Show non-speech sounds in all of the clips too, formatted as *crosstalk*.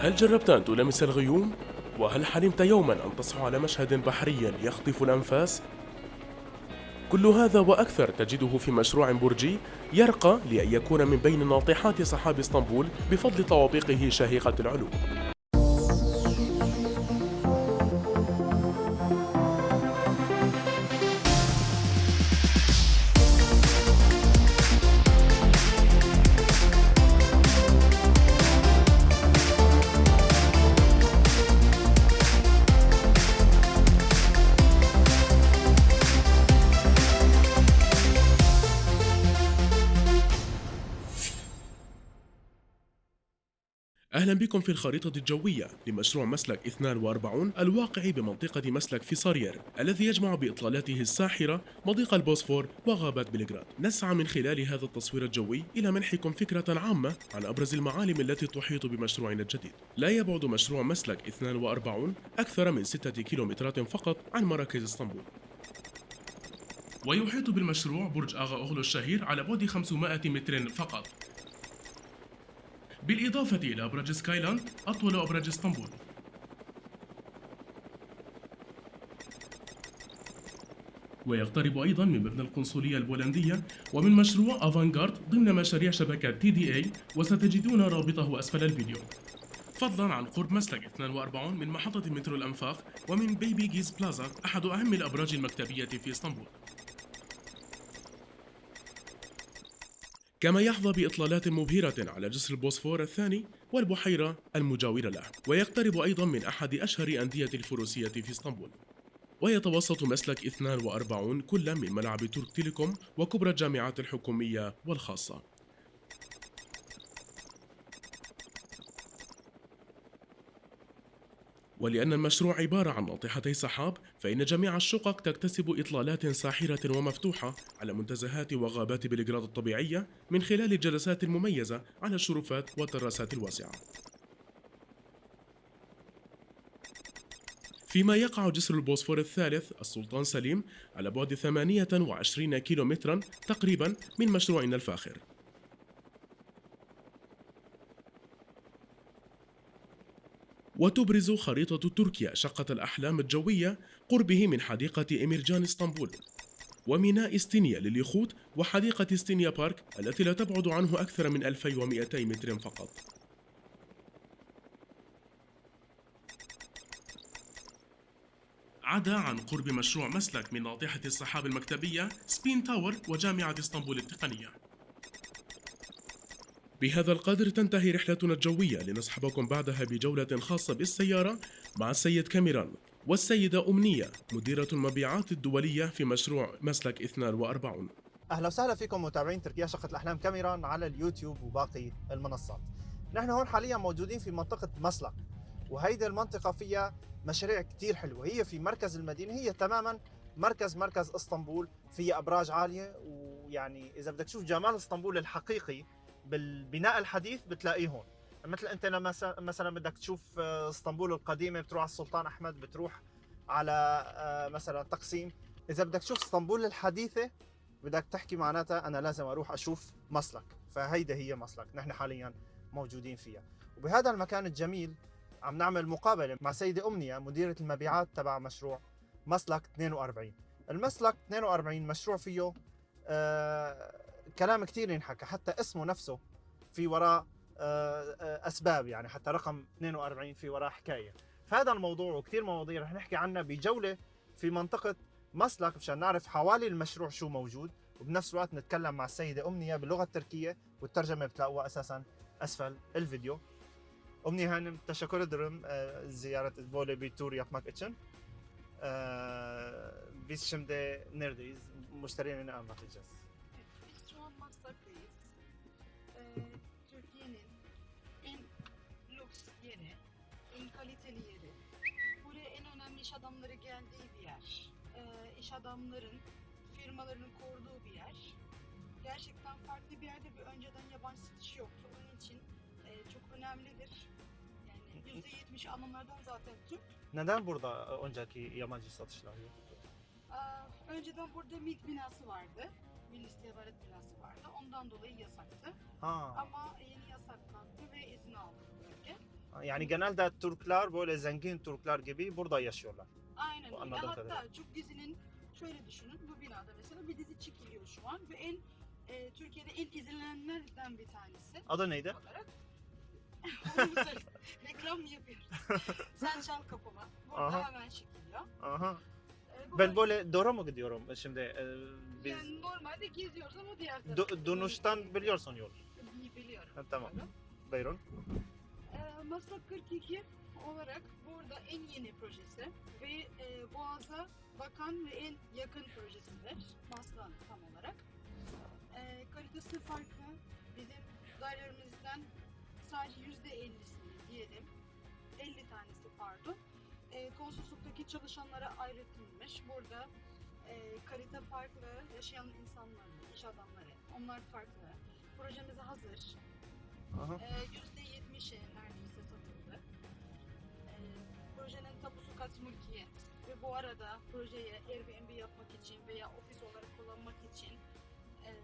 هل جربت أن تلامس الغيوم؟ وهل حلمت يوما أن تصحو على مشهد بحري يخطف الأنفاس؟ كل هذا وأكثر تجده في مشروع برجي يرقى لأن يكون من بين ناطحات سحاب إسطنبول بفضل طوابقه شاهقة العلو أهلا بكم في الخريطة الجوية لمشروع مسلك 42 الواقع بمنطقة مسلك فيصارير الذي يجمع بإطلالته الساحرة مضيق البوسفور وغابات بلغراد. نسعى من خلال هذا التصوير الجوي إلى منحكم فكرة عامة عن أبرز المعالم التي تحيط بمشروعنا الجديد. لا يبعد مشروع مسلك 42 أكثر من 6 كيلومترات فقط عن مراكز إسطنبول. ويحيط بالمشروع برج آغا أوغلو الشهير على بعد 500 متر فقط. بالإضافة إلى أبراج سكايلاند أطول أبراج إسطنبول. ويقترب أيضا من مبنى القنصلية البولندية ومن مشروع أفانغارد ضمن مشاريع شبكة تي دي إي وستجدون رابطه أسفل الفيديو. فضلا عن قرب مسلك 42 من محطة مترو الأنفاق ومن بيبي جيز بلازا أحد أهم الأبراج المكتبية في إسطنبول. كما يحظى بإطلالات مبهرة على جسر البوسفور الثاني والبحيرة المجاورة له ويقترب أيضا من أحد أشهر أندية الفروسية في إسطنبول. ويتوسط مسلك 42 كل من ملعب ترك تيليكوم وكبرى الجامعات الحكومية والخاصة. ولأن المشروع عبارة عن ناطحتي سحاب فإن جميع الشقق تكتسب إطلالات ساحرة ومفتوحة على منتزهات وغابات بلغراد الطبيعية من خلال الجلسات المميزة على الشرفات والتراسات الواسعة. فيما يقع جسر البوسفور الثالث السلطان سليم على بعد 28 كيلومترا تقريبا من مشروعنا الفاخر. وتبرز خريطة تركيا شقة الأحلام الجوية قربه من حديقة إميرجان إسطنبول وميناء إستينيا لليخوت وحديقة إستينيا بارك التي لا تبعد عنه أكثر من 2200 متر فقط. عدا عن قرب مشروع مسلك من ناطحة السحاب المكتبية سبين تاور وجامعة إسطنبول التقنية. بهذا القدر تنتهي رحلتنا الجوية لنصحبكم بعدها بجولة خاصة بالسيارة مع السيد كاميران والسيدة أمنية مديرة المبيعات الدولية في مشروع مسلك 42 أهلا وسهلا فيكم متابعين تركيا شقة الأحلام كاميرا على اليوتيوب وباقي المنصات. نحن هون حاليا موجودين في منطقة مسلك وهيدي المنطقة فيها مشاريع كتير حلوة هي في مركز المدينة هي تماما مركز مركز إسطنبول فيها أبراج عالية ويعني إذا بدك تشوف جمال إسطنبول الحقيقي بالبناء الحديث بتلاقيه هون. مثل أنت لما مثلا بدك تشوف آه، إسطنبول القديمة بتروح على السلطان أحمد بتروح على آه، مثلا تقسيم. إذا بدك تشوف إسطنبول الحديثة بدك تحكي معناتها أنا لازم أروح أشوف مسلك. فهيدا هي مسلك نحن حاليا موجودين فيها. وبهذا المكان الجميل عم نعمل مقابلة مع سيدة أمنية مديرة المبيعات تبع مشروع مسلك 42 المسلك 42 مشروع فيه آه كلام كثير ينحكى حتى اسمه نفسه في وراء آه آه أسباب يعني حتى رقم 42 في وراء حكاية فهذا الموضوع وكثير مواضيع رح نحكي عنها بجولة في منطقة مسلك مشان نعرف حوالي المشروع شو موجود وبنفس الوقت نتكلم مع السيدة أمنية باللغة التركية والترجمة بتلاقوها أساسا أسفل الفيديو أمنية hanım teşekkür ederim e, ziyaret böyle bir yapmak. E, biz şimdi neredeyiz? Müşterilerine anlatacağız. İş adamların firmalarının kurduğu bir yer. Gerçekten farklı bir yerde bir önceden yabancı satış yoktu. Onun için e, çok önemlidir. Yani %70 Almanlardan zaten Türk. Neden burada önceki yabancı satışlar yok? Aa, önceden burada MİT binası vardı. Milli İstihbarat binası vardı. Ondan dolayı yasaktı. Ha. Ama yeni yasaklandı ve izin aldı bu bölge. Yani genelde Türkler böyle zengin Türkler gibi burada yaşıyorlar. Aynen öyle. Hatta çok dizinin şöyle düşünün bu binada mesela bir dizi çekiliyor şu an ve en e, Türkiye'de en izlenenlerden bir tanesi Adı neydi? olarak. *laughs* Reklam yapıyoruz? *laughs* Sen çal kapıma. Burada Aha. hemen çekiliyor. Aha. E, bu Ben böyle doğru mu gidiyorum şimdi? e, biz yani normalde geziyoruz ama diğer Do- tarafta. Dönüşten biliyorsun yol. Biliyorum. Ha, tamam. Buyurun. Ee, Maslak 42 olarak burada en yeni projesi ve e, Boğaz'a bakan ve en yakın projesidir. Maslak'ın tam olarak. Ee, kalitesi farklı. Bizim dairelerimizden sadece %50'sini diyelim. 50 tanesi pardon. E, konsolosluktaki çalışanlara ayrıtılmış. Burada e, kalite farklı, yaşayan insanlar, iş adamları, onlar farklı. Projemiz hazır. Aha. Ee, %70'e neredeyse satıldı. Projenin tapusu kaç mülkiyet ve bu arada projeye Airbnb yapmak için veya ofis olarak kullanmak için ee,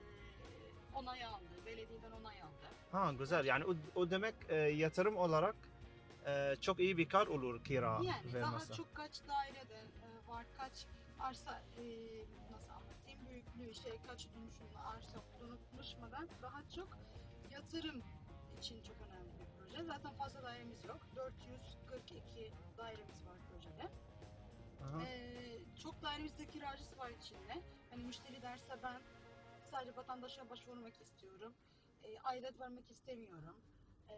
onay aldı, belediyeden onay aldı. Ha güzel. Yani o, o demek e, yatırım olarak e, çok iyi bir kar olur kira Yani ve daha çok kaç dairede e, var, kaç arsa e, nasıl anlatayım büyüklüğü işte kaç dönüşümlü arsa konuşmadan daha çok yatırım için çok önemli bir proje. Zaten fazla dairemiz yok. 442 dairemiz var projede. Aha. Ee, çok dairemizde kiracısı var içinde. Hani müşteri derse ben sadece vatandaşa başvurmak istiyorum. E, aidat vermek istemiyorum. Ee,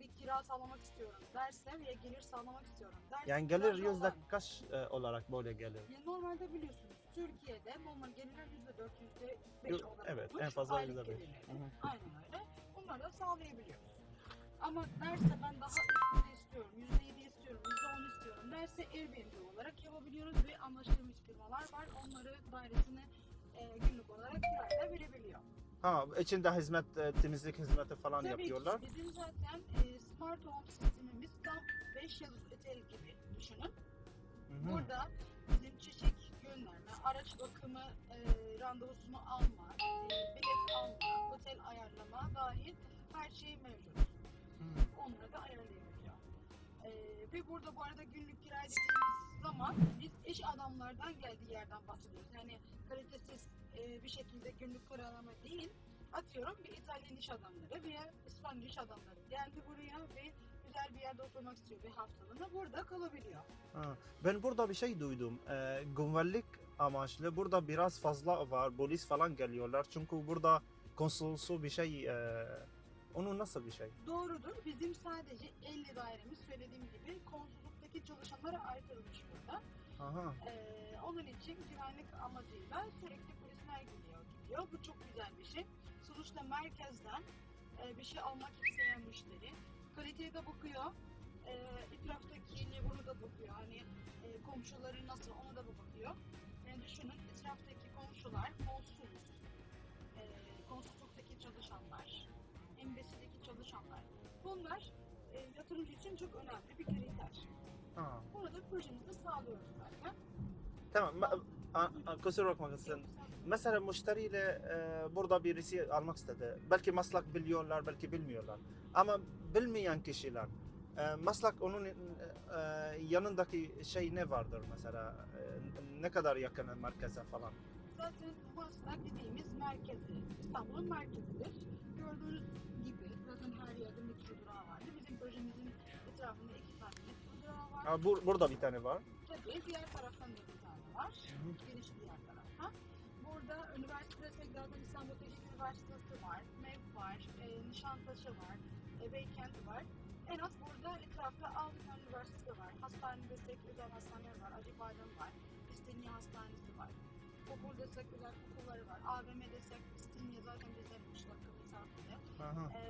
bir kira sağlamak istiyorum derse veya gelir sağlamak istiyorum derse. Yani gelir kiracı yüzde olan- kaç e, olarak böyle gelir? Ya normalde biliyorsunuz Türkiye'de normal gelirler yüzde dört, yüzde beş Yo- olarak evet, en fazla Aylık yüzde beş. gelirleri. Hı hı. Aynen öyle. Bunları da sağlayabiliyoruz. Ama derse ben daha üstünde istiyorum, yüzde yedi istiyorum, yüzde on istiyorum derse Airbnb olarak yapabiliyoruz ve anlaştığımız firmalar var. Onları dairesini e, günlük olarak kiraya verebiliyor. Ha içinde hizmet e, temizlik hizmeti falan Tabii yapıyorlar. ki bizim zaten e, Smart Home sistemimiz tam 5 yıldız otel gibi düşünün. Hı hı. Burada bizim çiçek gönderme, araç bakımı e, randevusunu alma, e, bilet alma, otel ayarlama dahil her şey mevcut. Hı. Onları da ayarlayabiliyor. E, ve burada bu arada günlük kira dediğimiz zaman biz iş adamlardan geldiği yerden bahsediyoruz. Yani kalitesiz e, bir şekilde günlük kiralama değil, atıyorum bir İtalyan iş adamları veya İspanyol iş adamları geldi buraya ve güzel bir yerde oturmak istiyor bir haftalığına burada kalabiliyor. Ha, Ben burada bir şey duydum. Ee, güvenlik amaçlı burada biraz fazla var. Polis falan geliyorlar. Çünkü burada konsolosu bir şey. E, onun nasıl bir şey? Doğrudur. Bizim sadece 50 dairemiz söylediğim gibi konsoloslukdaki çalışanlara ayrılmış burada. Aha. Ee, onun için güvenlik amacıyla sürekli polisler geliyor gidiyor. Bu çok güzel bir şey. Sonuçta merkezden e, bir şey almak isteyen müşteri kaliteye de bakıyor. E, etraftaki neighbor'u da bakıyor. Hani e, komşuları nasıl ona da bakıyor. Yani düşünün etraftaki komşular, konsolos, e, konsolosluktaki çalışanlar, embasy'deki çalışanlar. Bunlar e, yatırımcı için çok önemli bir kriter. Ha. Bunu da projemizde sağlıyoruz zaten. Tamam. Kusura bakmasın. Mesela müşteriyle e, burada birisi almak istedi. Belki maslak biliyorlar, belki bilmiyorlar. Ama bilmeyen kişiler. E, maslak onun e, e, yanındaki şey ne vardır mesela? E, ne kadar yakın merkeze falan? Zaten Maslak dediğimiz merkezi, İstanbul'un merkezidir. Gördüğünüz gibi zaten her yerde metro durağı vardı. Bizim projemizin etrafında iki tane metro durağı var. Ha, bur- burada bir tane var. Tabii diğer taraftan da bir tane var. Giriş diğer tarafta. Burada üniversite zaten İstanbul Teknik Üniversitesi var, MEP var, e, Nişantaşı var, e, Beykent var. En az burada etrafta 6 tane üniversite var. Hastane desek özel hastaneler var, Acıbadem var, İstinye Hastanesi var. Okul desek özel okulları var. AVM desek İstinye zaten bizden 3 dakika mesafede. Aha. E,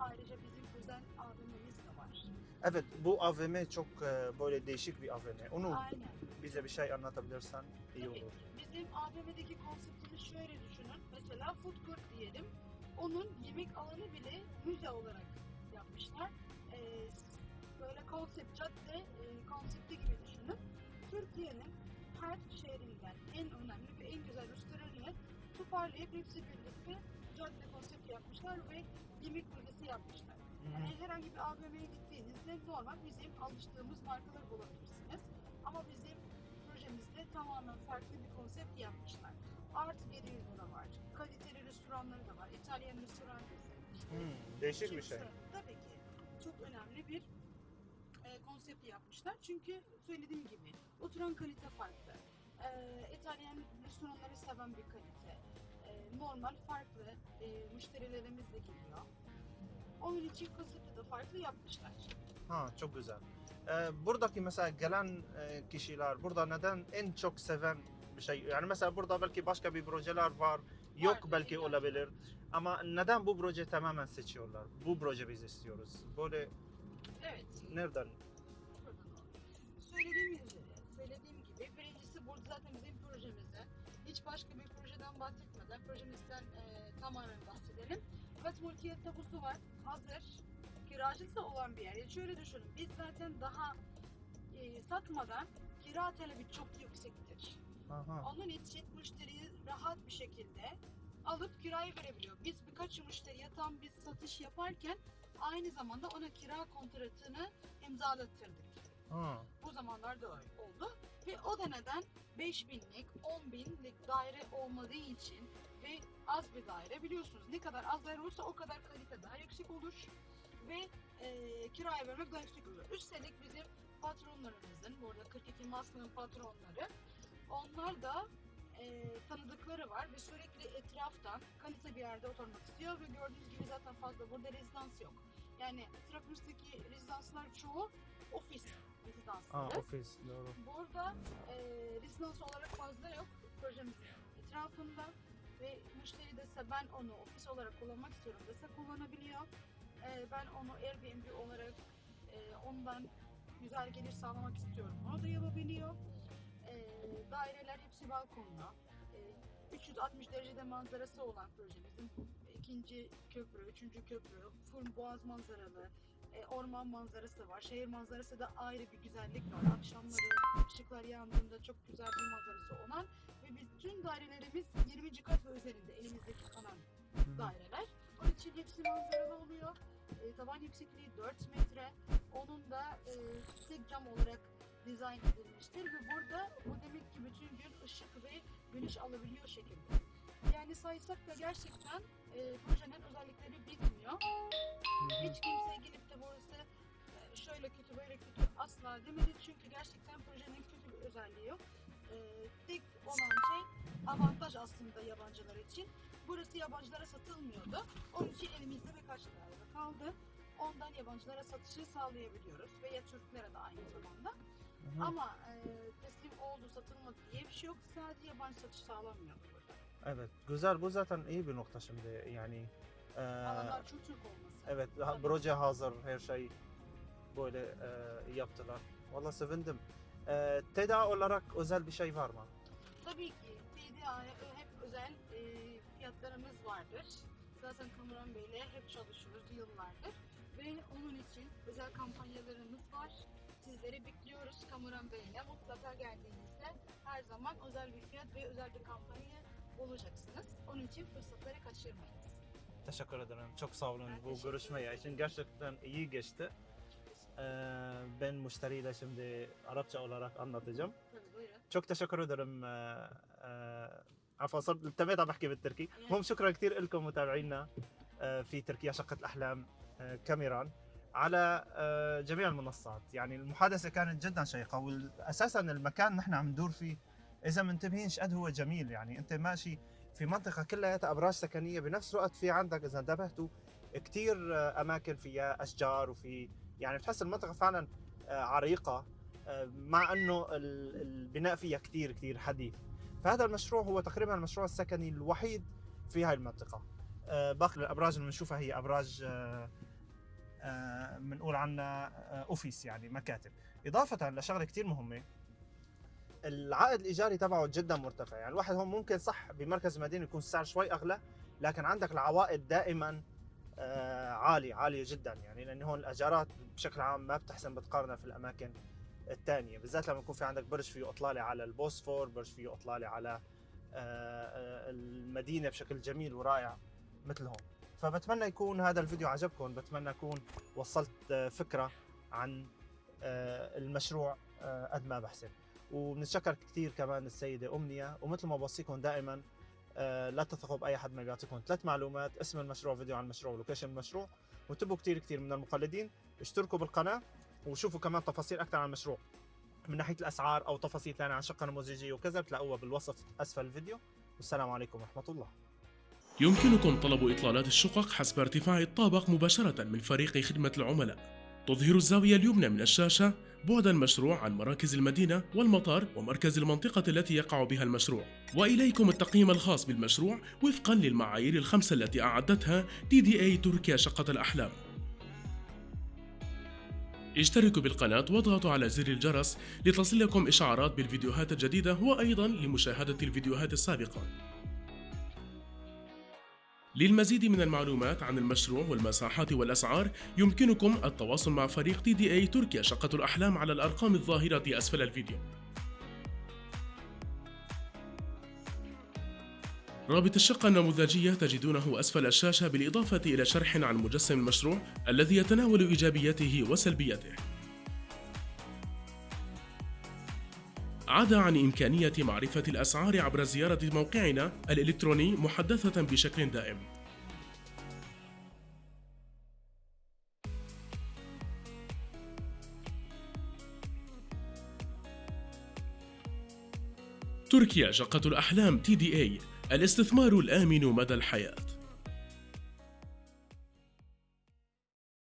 ayrıca bizim özel AVM'miz de var. Evet bu AVM çok e, böyle değişik bir AVM. Onu Aynen. bize bir şey anlatabilirsen iyi Tabii. olur. Bizim AVM'deki konseptimiz şöyle düşünün. Mesela food court diyelim. Onun yemek alanı bile müze olarak yapmışlar. Ee, böyle konsept, cadde e, konsepti gibi düşünün. Türkiye'nin her şehrinden en önemli ve en güzel restoranını toparlayıp hepsi birlikte cadde konsepti yapmışlar ve yemek müzesi yapmışlar. Yani herhangi bir AVM'ye gittiğinizde normal bizim alıştığımız markaları bulabilirsiniz. Ama bizim projemizde tamamen farklı bir konsept yapmışlar. Artı bir ürünü var. Kaliteli restoranları da var. İtalyan restoran. İşte Hmm, değişik bir şey. Tabii ki. Çok önemli bir e, konsept yapmışlar. Çünkü söylediğim gibi oturan kalite farklı. E, İtalyan restoranları seven bir kalite. E, normal farklı e, müşterilerimiz de geliyor. Onun için konsepti de farklı yapmışlar. Ha çok güzel. Ee, buradaki mesela gelen e, kişiler burada neden en çok seven bir şey yani mesela burada belki başka bir projeler var yok Vardır, belki ki olabilir ama neden bu proje tamamen seçiyorlar? Bu proje biz istiyoruz. Böyle Evet. nereden? Söylediğim başka bir projeden bahsetmeden projemizden e, tamamen bahsedelim. Evet multiyet tabusu var. Hazır. Kiracısı olan bir yer. Yani şöyle düşünün. Biz zaten daha e, satmadan kira talebi çok yüksektir. Aha. Onun için müşteriyi rahat bir şekilde alıp kiraya verebiliyor. Biz birkaç müşteriye tam biz satış yaparken aynı zamanda ona kira kontratını imzalattırdık. Ha. Bu zamanlarda öyle oldu. Ve o da neden 5000'lik, 10 binlik daire olmadığı için ve az bir daire biliyorsunuz ne kadar az daire olursa o kadar kalite daha yüksek olur ve e, kiraya vermek daha yüksek olur. Üstelik bizim patronlarımızın, burada 42 Maska'nın patronları, onlar da e, tanıdıkları var ve sürekli etraftan kalite bir yerde oturmak istiyor ve gördüğünüz gibi zaten fazla burada rezidans yok. Yani etrafımızdaki rezidanslar çoğu ofis rezidansları. Aa, ofis doğru. Burada e, rezidans olarak fazla yok projemizin etrafında ve müşteri dese ben onu ofis olarak kullanmak istiyorum dese kullanabiliyor. E, ben onu Airbnb olarak e, ondan güzel gelir sağlamak istiyorum. Onu da yapabiliyor. E, daireler hepsi balkonlu. E, 360 derecede manzarası olan projemizin ikinci köprü, üçüncü köprü, full boğaz manzaralı, e, orman manzarası var. Şehir manzarası da ayrı bir güzellik var. Akşamları ışıklar yandığında çok güzel bir manzarası olan ve bütün dairelerimiz 20. kat ve üzerinde elimizdeki kalan daireler. Onun için hepsi manzaralı oluyor. E, tavan yüksekliği 4 metre. Onun da e, tek cam olarak dizayn edilmiştir ve burada bu demek ki bütün gün ışık ve güneş alabiliyor şekilde. Yani saysak da gerçekten e, projenin özellikleri bitmiyor. Hiç kimse gelip de burası e, şöyle kötü böyle kötü asla demedi çünkü gerçekten projenin kötü bir özelliği yok. E, tek olan şey avantaj aslında yabancılar için. Burası yabancılara satılmıyordu. Onun için elimizde birkaç daire kaldı. Ondan yabancılara satışı sağlayabiliyoruz veya Türklere de aynı zamanda. Hı hı. Ama e, teslim oldu satılmadı diye bir şey yok. Sadece yabancı satış sağlanmıyor burada. Evet güzel bu zaten iyi bir nokta şimdi yani. e, Alanlar çok Türk olması. Evet, Tabii. proje hazır, her şey böyle e, yaptılar. Valla sevindim. E, TEDA olarak özel bir şey var mı? Tabii ki TDA'ya hep özel e, fiyatlarımız vardır. Zaten Kamuran Bey'le hep çalışıyoruz yıllardır. Ve onun için özel kampanyalarımız var. Sizleri bekliyoruz Kamuran Bey'le. Mutlaka geldiğinizde her zaman özel bir fiyat ve özel bir kampanya bulacaksınız. Onun için fırsatları kaçırmayın. Teşekkür ederim. Çok sağ olun Ben bu görüşmeye için. Gerçekten iyi geçti. E, ben müşteriyle şimdi Arapça olarak anlatacağım. Tabii buyurun. çok teşekkür ederim آه، آه، عفوا صرت تميت عم بحكي بالتركي يعني- المهم شكرا كثير لكم متابعينا آه، في تركيا شقة الأحلام آه، كاميران على آه، جميع المنصات يعني المحادثة كانت جدا شيقة وأساسا المكان نحن عم ندور فيه إذا منتبهين قد هو جميل يعني أنت ماشي في منطقة كلها أبراج سكنية بنفس الوقت في عندك إذا انتبهتوا كثير آه، أماكن فيها أشجار وفي يعني بتحس المنطقة فعلا آه، عريقة آه، مع إنه ال- البناء فيها كثير كثير حديث. فهذا المشروع هو تقريبا المشروع السكني الوحيد في هاي المنطقة. آه، باقي الأبراج اللي بنشوفها هي أبراج بنقول عنها اوفيس يعني مكاتب. إضافة لشغلة كثير مهمة العائد الإيجاري تبعه جدا مرتفع. يعني الواحد هون ممكن صح بمركز مدينة يكون السعر شوي أغلى لكن عندك العوائد دائما آه، عالية عالية جدا. يعني لأن هون الأجارات بشكل عام ما بتحسن بتقارنها في الأماكن الثانية بالذات لما يكون في عندك برج فيه إطلالة على البوسفور برج فيه إطلالة على آه، آه، المدينة بشكل جميل ورائع مثل هون. فبتمنى يكون هذا الفيديو عجبكم. بتمنى أكون وصلت فكرة عن المشروع قد ما بحسن. وبنتشكر كثير كمان السيدة أمنية ومثل ما بوصيكم دائما آه، لا تثقوا بأي حد ما بيعطيكم ثلاث معلومات اسم المشروع فيديو عن المشروع ولوكيشن المشروع وانتبهوا كثير كثير من المقلدين. اشتركوا بالقناة وشوفوا كمان تفاصيل أكثر عن المشروع. من ناحية الأسعار أو تفاصيل ثانية عن شقة نموذجية وكذا بتلاقوها بالوصف أسفل الفيديو. والسلام عليكم ورحمة الله. يمكنكم طلب إطلالات الشقق حسب ارتفاع الطابق مباشرة من فريق خدمة العملاء. تظهر الزاوية اليمنى من الشاشة بعد المشروع عن مراكز المدينة والمطار ومركز المنطقة التي يقع بها المشروع. وإليكم التقييم الخاص بالمشروع وفقا للمعايير الخمسة التي أعدتها دي دي اي تركيا شقة الأحلام. اشتركوا بالقناة واضغطوا على زر الجرس لتصلكم إشعارات بالفيديوهات الجديدة وأيضا لمشاهدة الفيديوهات السابقة. للمزيد من المعلومات عن المشروع والمساحات والأسعار يمكنكم التواصل مع فريق تي دي إي تركيا شقة الأحلام على الأرقام الظاهرة أسفل الفيديو. رابط الشقة النموذجية تجدونه أسفل الشاشة بالإضافة إلى شرح عن مجسم المشروع الذي يتناول إيجابياته وسلبياته. عدا عن إمكانية معرفة الأسعار عبر زيارة موقعنا الإلكتروني محدثة بشكل دائم. تركيا شقة الأحلام اي الاستثمار الآمن مدى الحياة